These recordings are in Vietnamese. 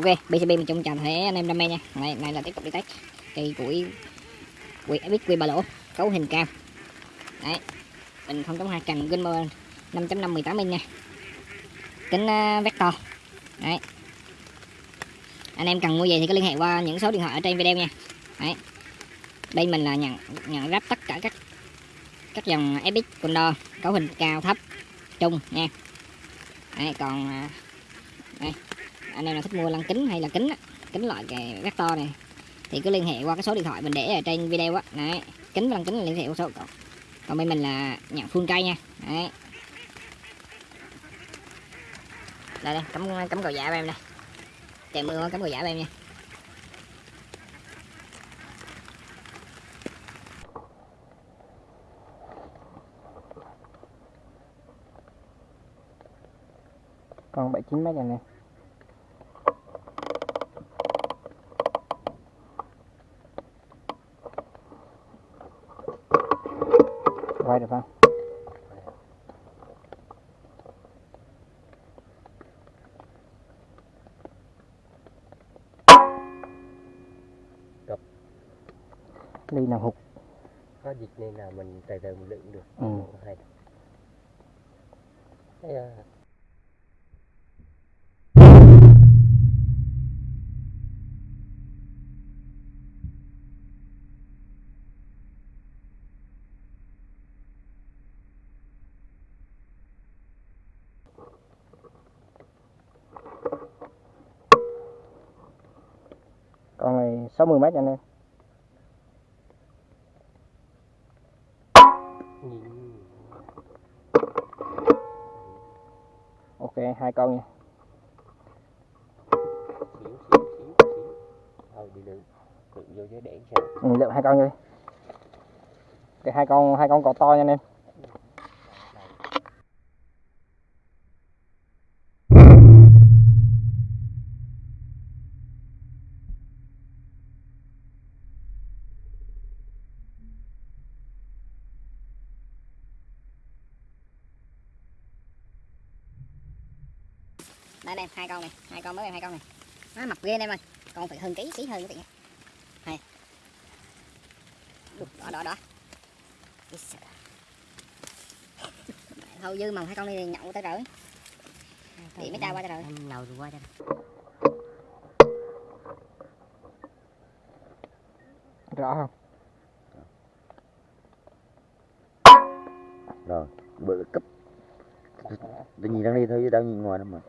ok bcb mình chung chào thế anh em đam mê nha. Này, này là tiếp tục đi test cây củi quỷ biết quy ba lỗ cấu hình cao. Đấy mình không hai cần Gunmer 5.5 18 inch nha. Kính uh, à, vector. Đấy. Anh em cần mua về thì cứ liên hệ qua những số điện thoại ở trên video nha. Đấy. Đây mình là nhận nhận ráp tất cả các các dòng epic Condor cấu hình cao thấp trung nha. Đấy, còn à, đây anh em nào thích mua lăng kính hay là kính kính loại cái vector này thì cứ liên hệ qua cái số điện thoại mình để ở trên video á. Đấy kính và lăng kính là liên hệ qua số còn, còn bên mình là nhận phun cây nha. Đấy. Đây đây cắm cắm cầu giả của em đây. Trời mưa cắm cầu giả của em nha. Còn 79 mét này nè? Được không Cặp. ly nào hụt có dịch nên là mình từ từ mình lượm được Ừ. hay Thấy, à, con này 60 mét anh em. Ok hai con nha. Lượm ừ, lượm hai con đi. Cái hai con hai con cò to nha anh em. Đây đây hai con này hai con mới em hai con này. Nó mập ghê anh em ơi. Còn phải hơn ký ký hơn cái này đó đó đó Ý sợ. thôi dư mà hai con đi nhậu tới rồi. Để mấy ta qua cho rồi. em lầu rồi qua cho rõ không? Rồi bự cấp tôi nhìn đang đi thôi chứ đâu nhìn ngoài đâu mà.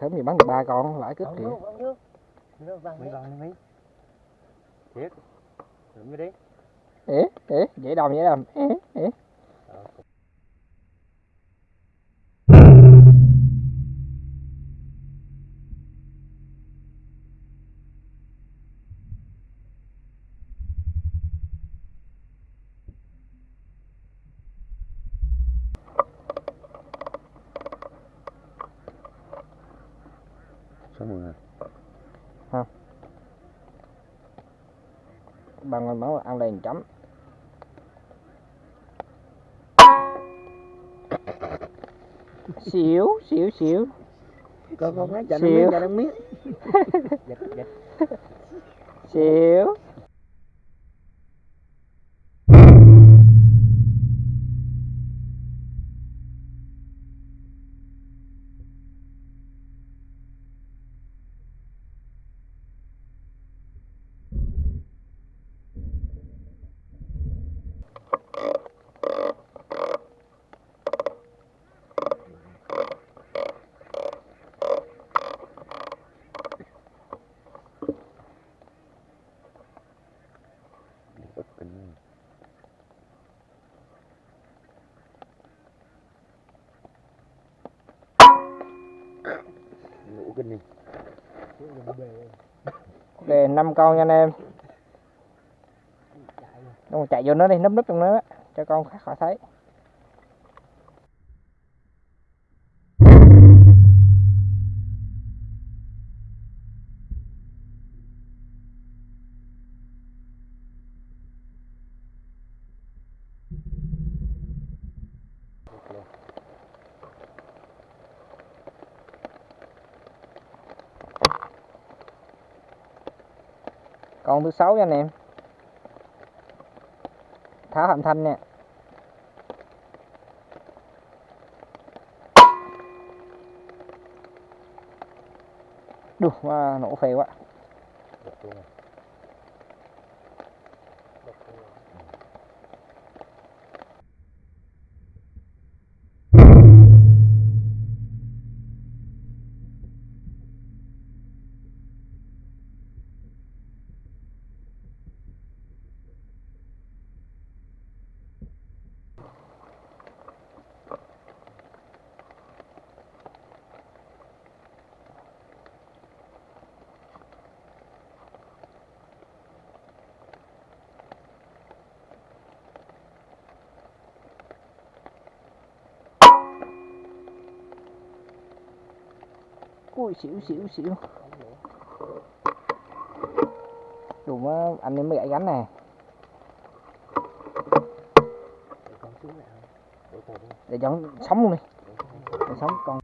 Sớm thì bắn được ba con lãi. Nó văng mấy văng mấy thiệt vô đi. Ế ế dễ đòn dễ đòn. Ế ế số 10 không bằng ngồi máu ăn đèn chấm. Xỉu xỉu xỉu. Con con nói cho nó miếng cho nó miếng. Xỉu. Ok năm con nha anh em. Đúng, chạy vô nó đi núp núp trong nó đó, cho con khác khỏi thấy. Con thứ sáu nha anh em. Tháo hàm thanh nè. Đùa à, nổ phê quá. Ui xỉu xỉu xỉu. Đúng anh em mới gãy gánh nè Để nó sống luôn đi. Để sống con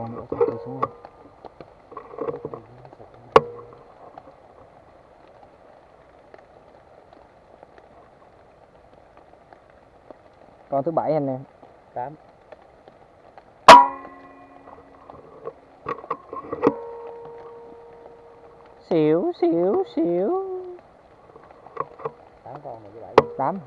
Con nữa rồi xuống luôn Con thứ bảy anh em Tám. Xỉu xỉu xỉu Tám con này với bảy. Tám